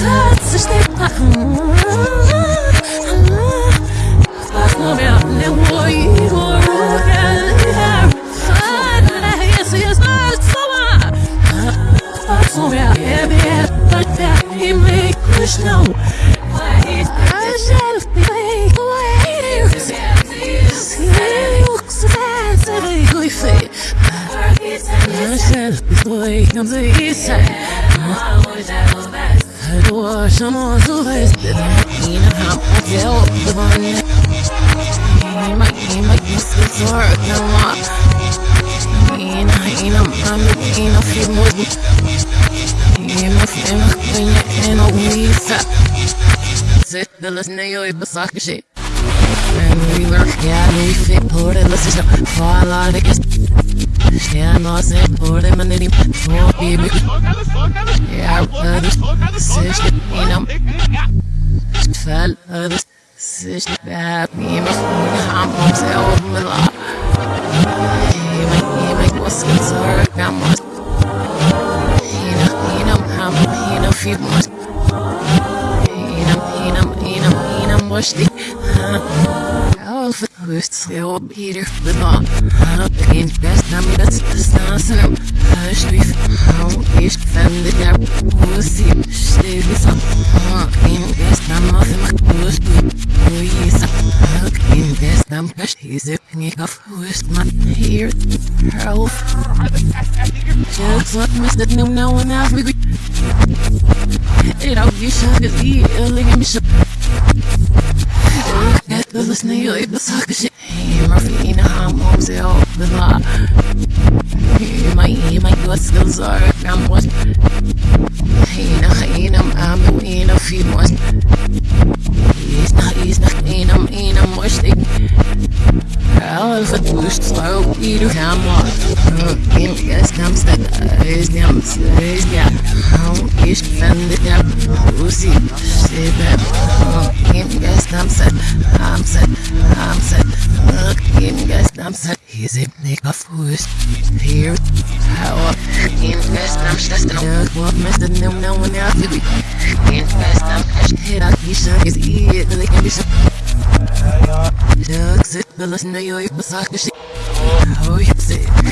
touch, shit. We work, yeah, we fit, put it, let's fall out of it. Yeah, no, say, put him in the for baby. Yeah, uh, this that no, no one else we It all you should is eat, look at me show That the listener, you like the sucker shit. Hey, Murphy, you know how I'm home, say, oh, the law Hey, my, my, your skills are, I'm what Hey, you know, hey, I'm, I'm, you know, feed more. He's not, he's not, ain't, I'm, ain't, I'm more steak set I'm set I'm set Kim gas nam set He's a nigga fust Here How Kim gas nam stas Dug what Mr. No no one else to be Kim gas nam Hit out He shook his ear Really can be shook Dug sit The listen to you Besagt the shit Oh, you say, yeah, lui fait, oh, det låter så Fala det är Yeah, no, snäck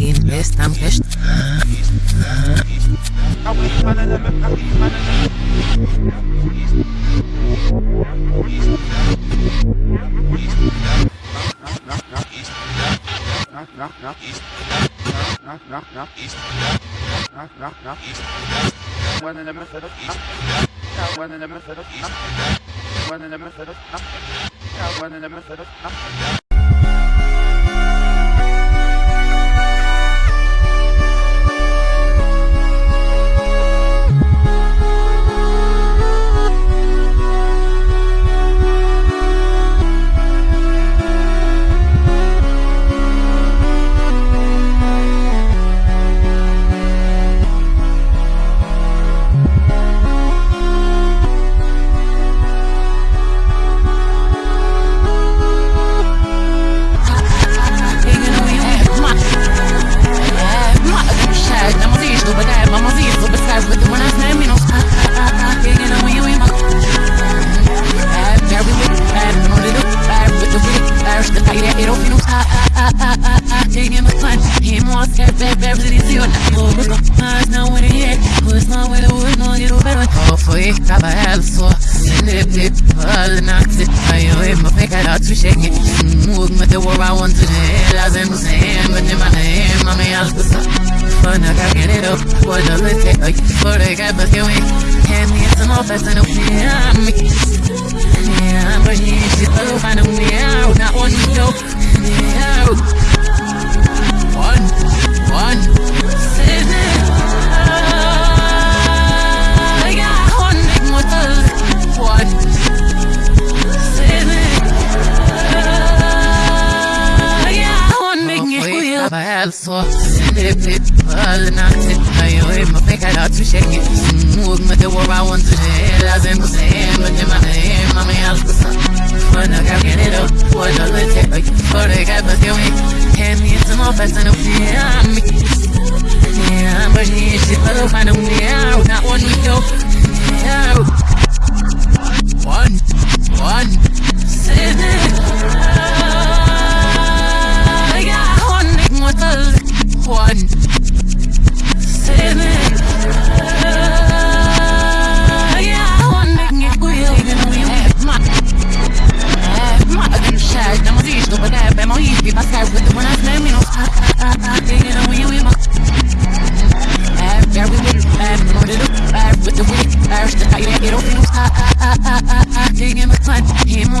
In bästa moj familj In bästa moj familj In bästa moj Foi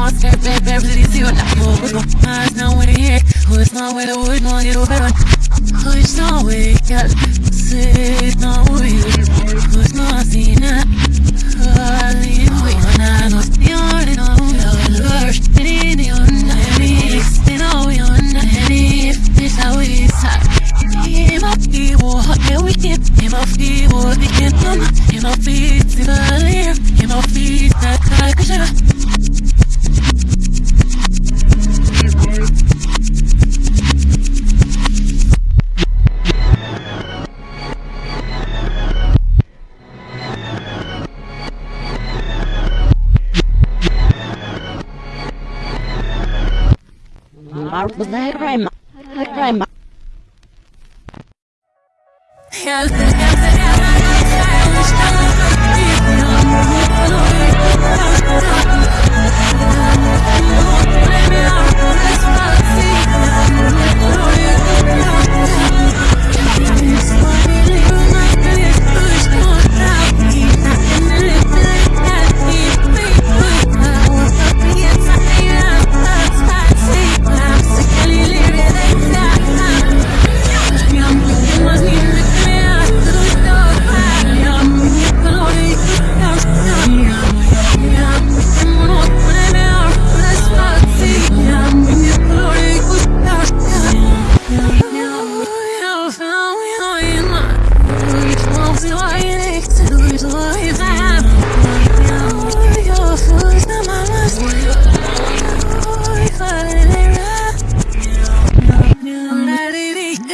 he wants that bad, bad, really see what I know, what's going on, it's not with the head, who's not with the wood, no, you don't better, who's not with, yeah, say, it's not with you, who's not seen that, ah, you know, you're not, you're not, you're not, first, and in the night, you know, not, and if it's how it's hot. Ima fivo, eu entendo. Ima fivo, de quem toma. Ima fiz, se valer. Ima fiz, da cara que chega. Marvel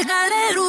shit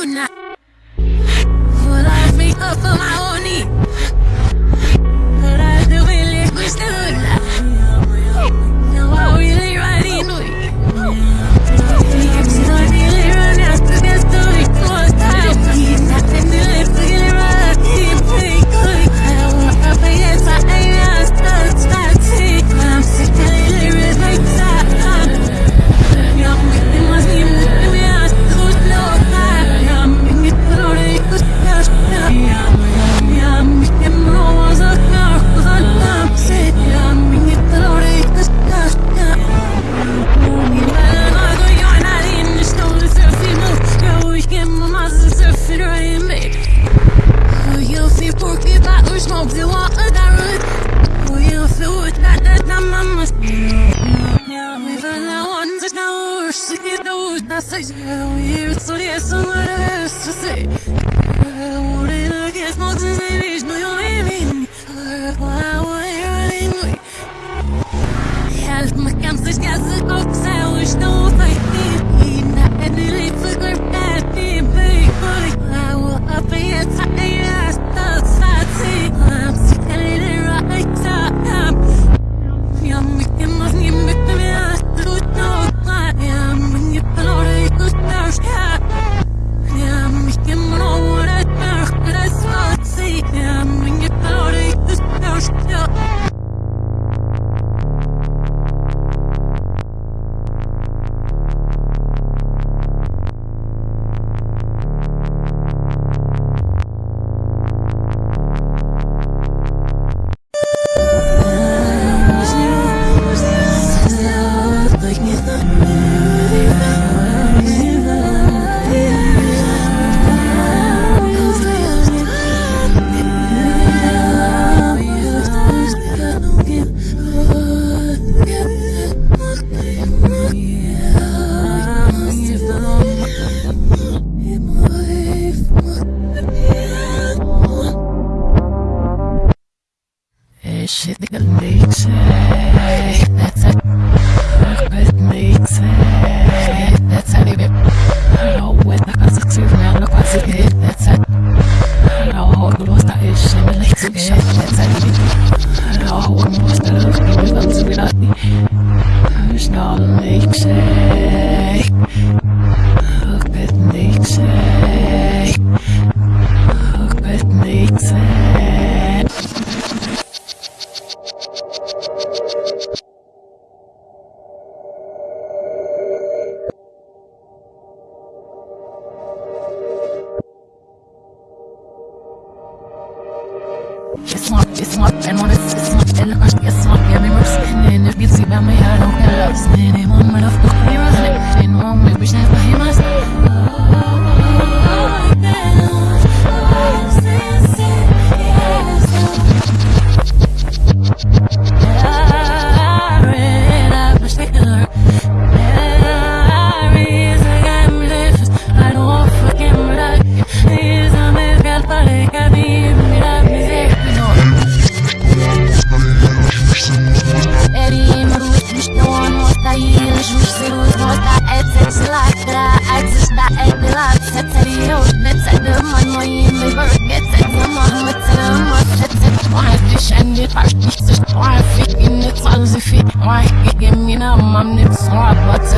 maar ik in mijn mam niet slaap wat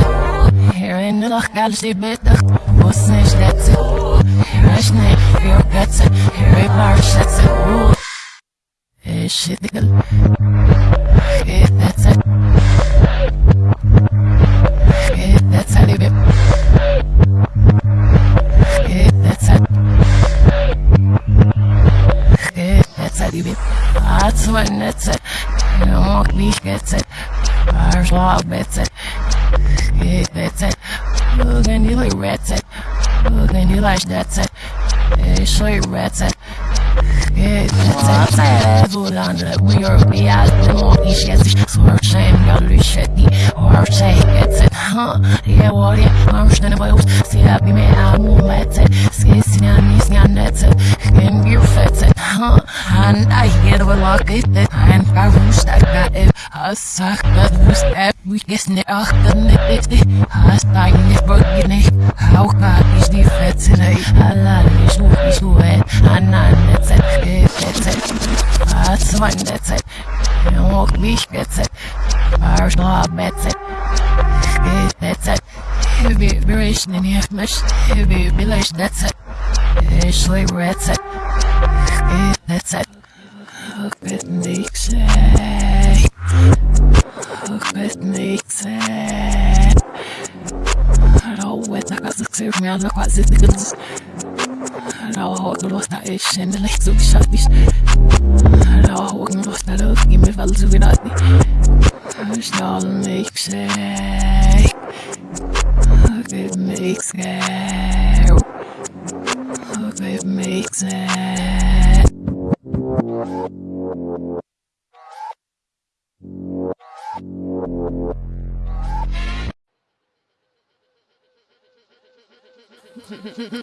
Herinner geld die beter, was the dat ze Rush niet veel beter, river shit ze Is het gel, geef dat ze Geef dat ze die bip Geef dat ze Geef dat ze get it. Yeah, that's it. Look and you like rats it. Look and you like that's it. Yeah, show you rats it. Yeah, that's it. Säger Zulander, we are be out the more ish gets it. So her shame got to shit the or say gets it. Huh? Yeah, what yeah, I'm standing by us. See that be me out more let's it. Skissing on me, scan that's it. And you're fits it. Huh? And I get a lock it. And I wish I got it. I suck, but we step. We guess ne achter net dit. Hast eigentlich beginne. How God die fette today. Allah is who is who it. And I that's it. Heavy vibration and you have much heavy vibration. That's it. That's one that's it. You walk me gets it. Irish law bets it. That's it. Heavy vibration in your mesh. Heavy Rauer Haut und Lust, ich schnell leicht so geschafft nicht. Rauer Haut und da Luft, gib mir weil so wie nicht. Stahl mich beschäftigt, gib mich sehr, gib mich sehr. Hehehehe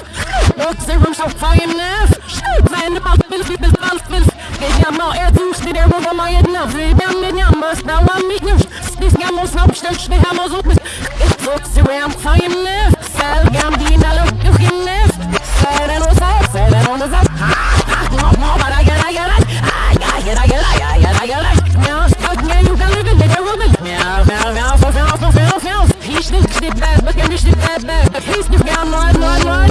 nef Box room so faim nef Wenn du bald willst, wie bist bald willst Geht ja mal er suchst dir der Ruhe mal jeden auf Wie wir mit ja was da war mich nicht Spis ja muss aufstellen, schwer haben wir so mit Ich such sie ram fein nef Sel gam die in alle durch in nef get I get I get. I Meow, stuck me you can live in the room Meow, meow, meow, meow, meow, meow, meow, meow He's nicht die bad, but er die bad, bad He's nicht gern, nein, nein, nein, nein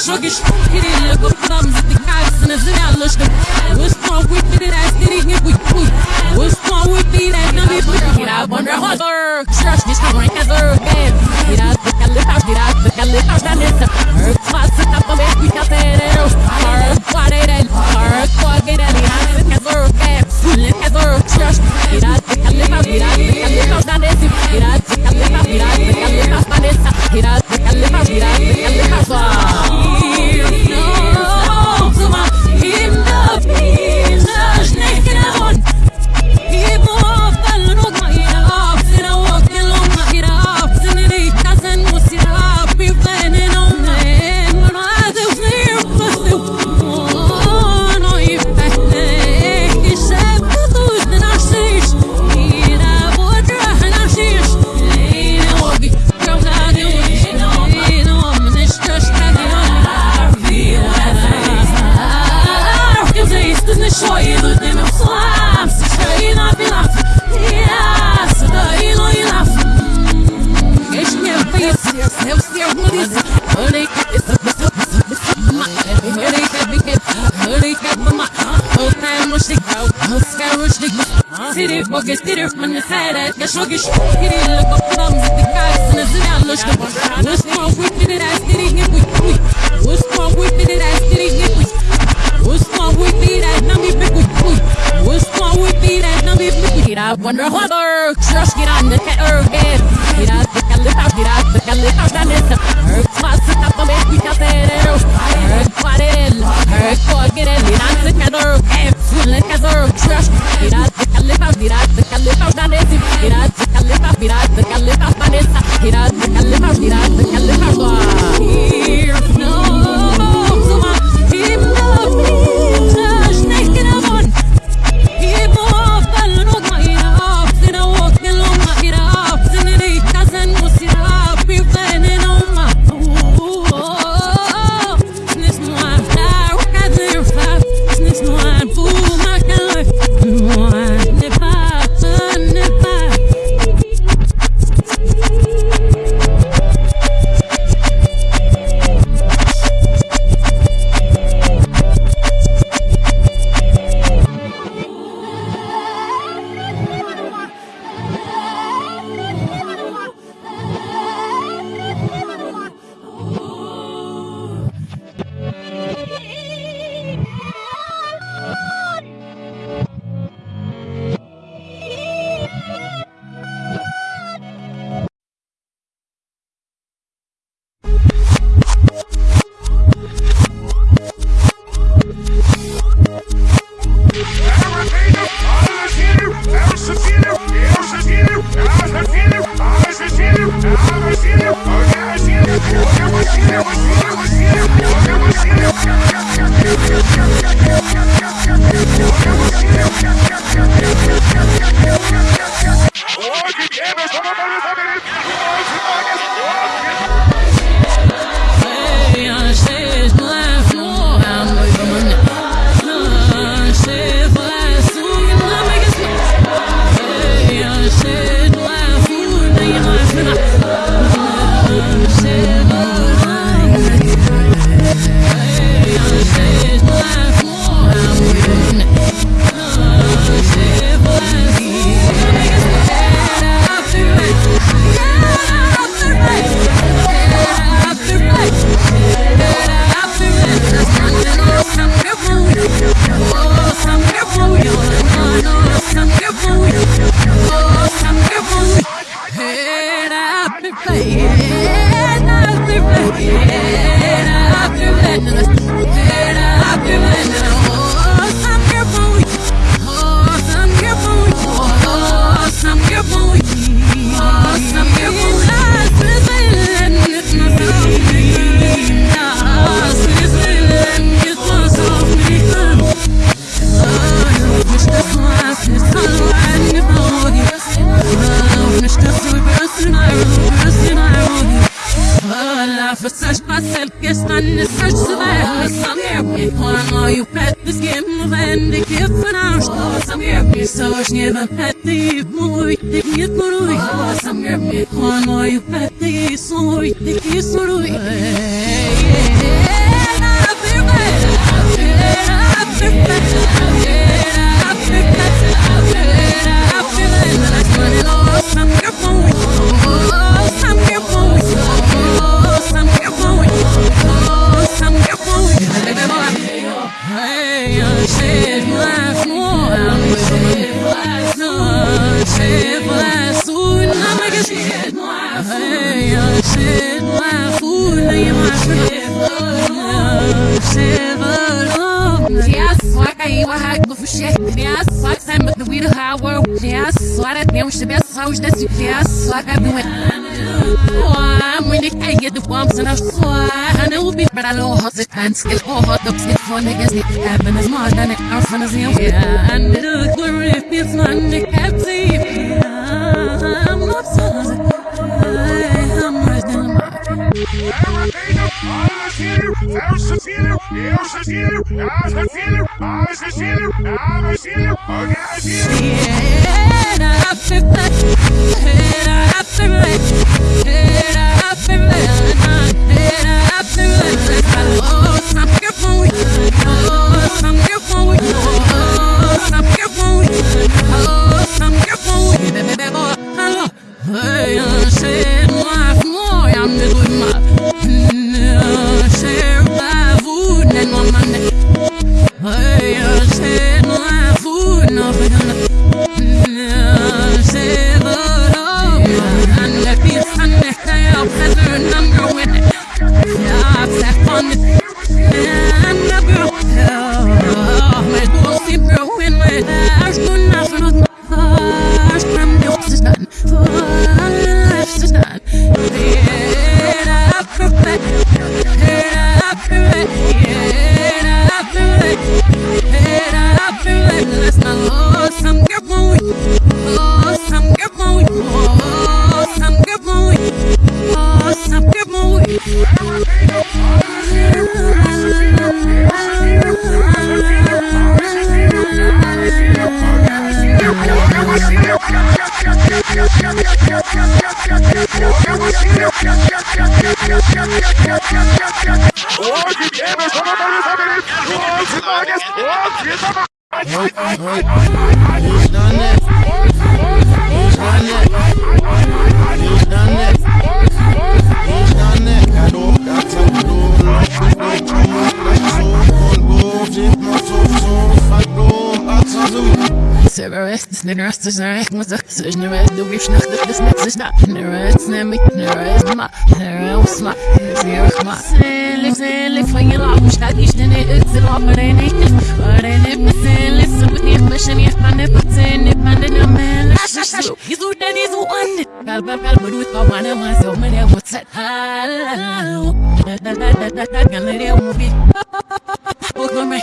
achou que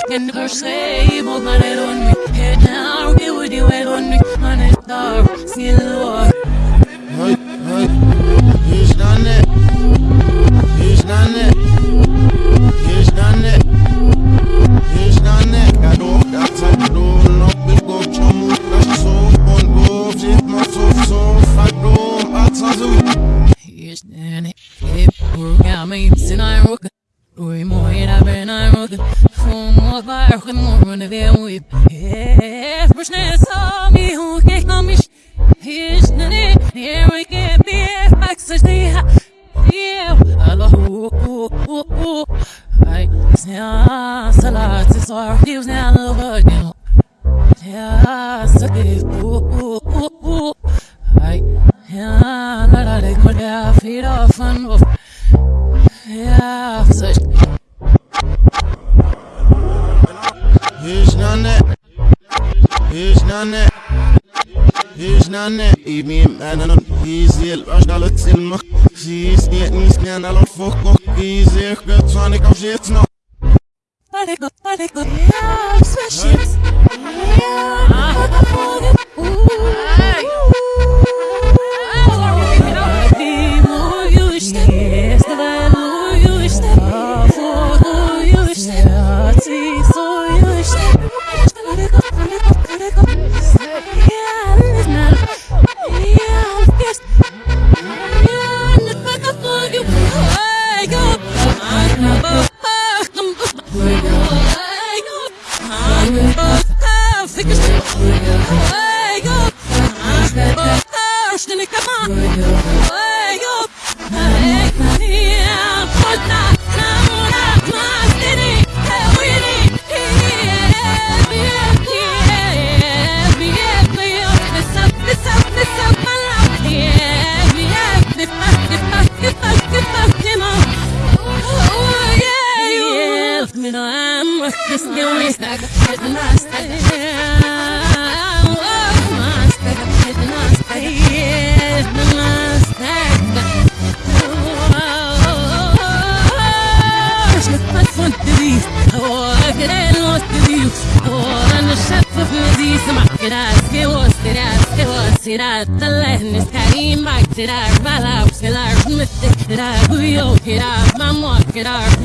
Que no sé, vos ganar on me.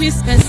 Será whiskas,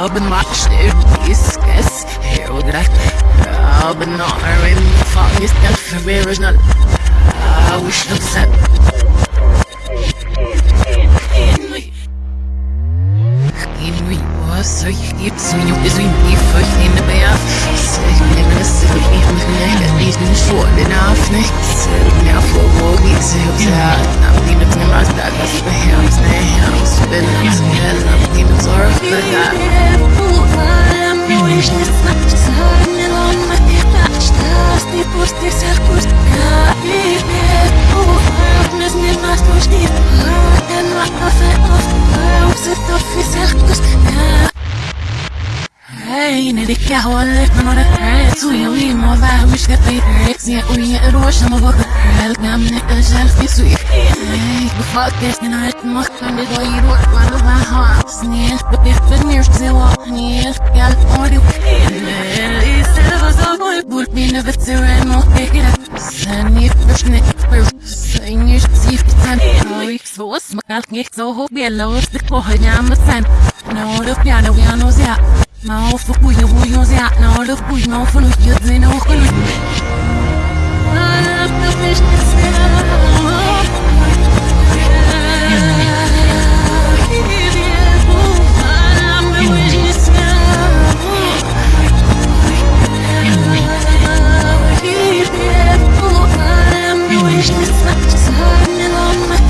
das ist ich mich nicht at least in short enough nicht. Sag mir vor wo geht sie auf der am die mit mir was da das für Herz ne Herz bin das hell am die mit Sorge für da. Hey, ne dikke hållet med några träd Så jag vill må vara hur ska det direkt Se och ge en råd som har varit Helt gamla en selfie så jag Hey, befolkas den har ett makt Men det var ju råd man och vad har Snäll, på det för ner så jag var ner Gall och det Nej, istället var så går jag bort Mina vetter är mot det Sen i försnitt Sen i siftan Och ich så smakalt Gick så hårt bjälla och stick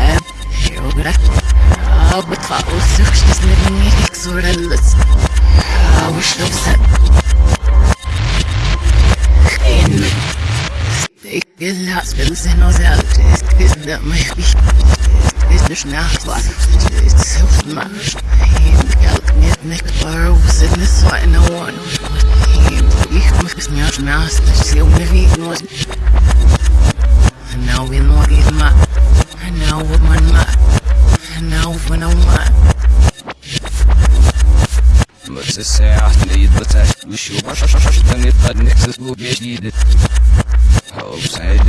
Stick hospitals och allt. Det är det mig. Det är snart vad. Det är så smart. Helt med nektar och sen är så en one. Ich muss mir aus dem Ast, das ist ja ungewiegen was. Now we know it ma. Now what man ma. Now when I'm ma. بس الساعة اللي يتبتع وشو عشان يبقى نكسس وبيجديد هو سعيد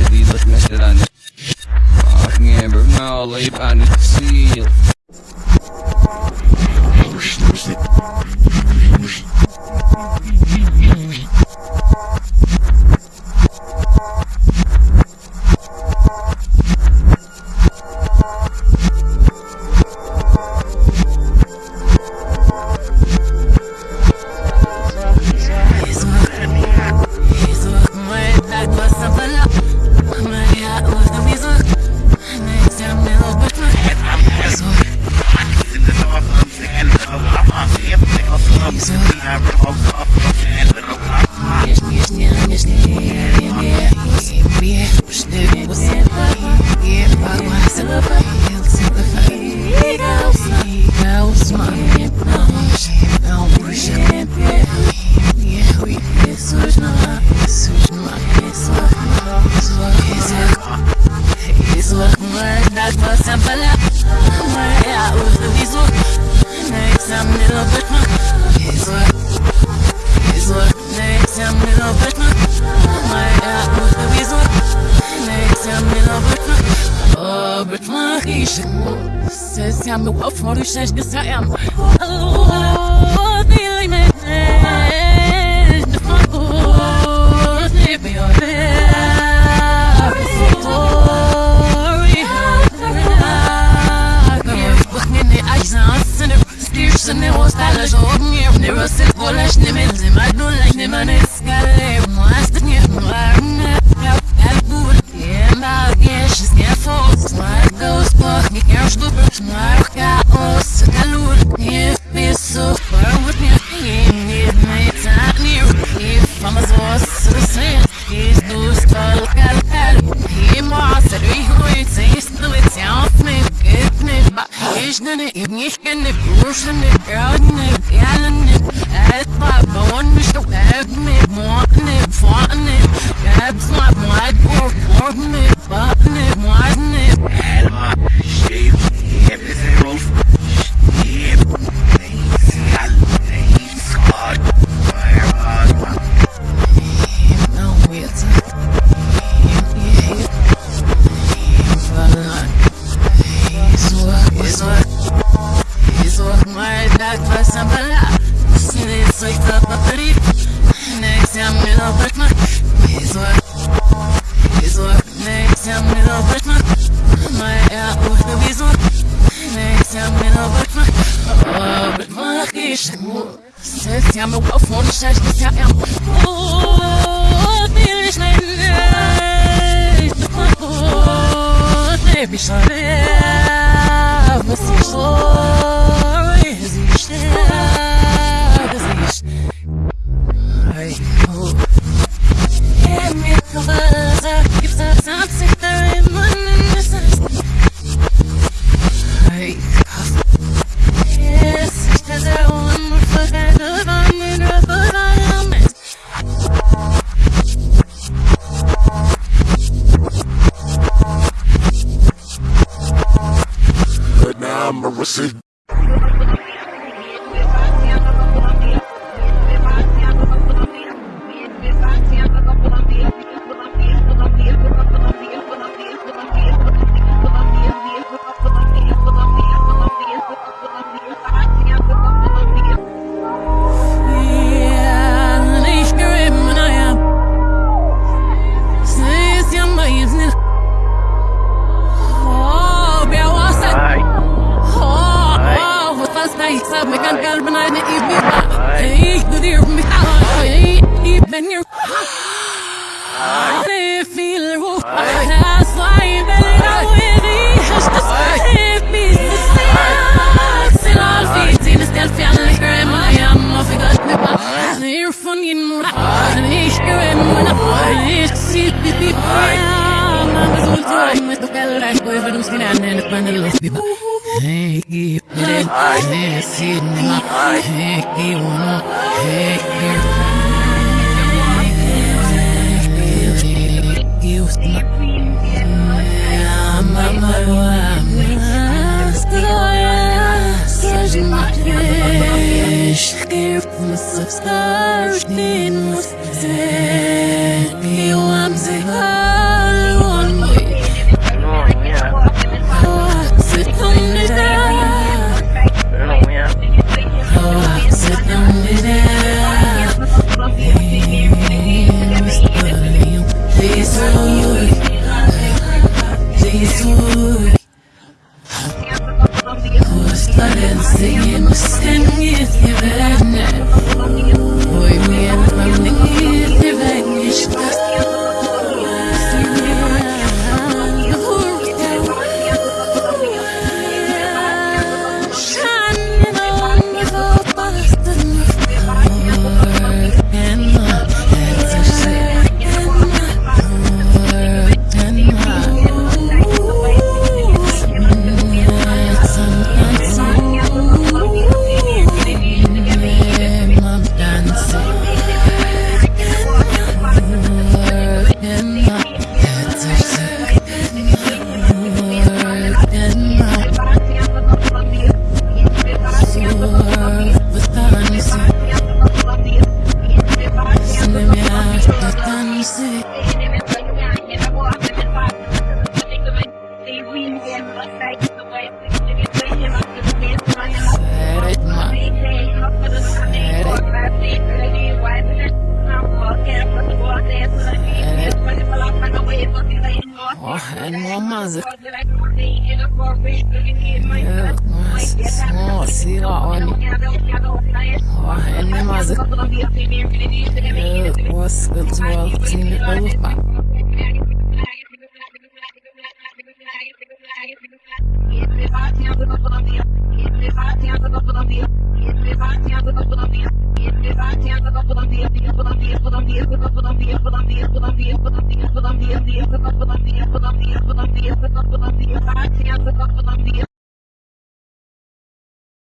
Oh. Oh, baby, you're there. Story. Fucking the eyes on center. Steers and it was that as old near. Never for and it's got a monster near my Yeah, can't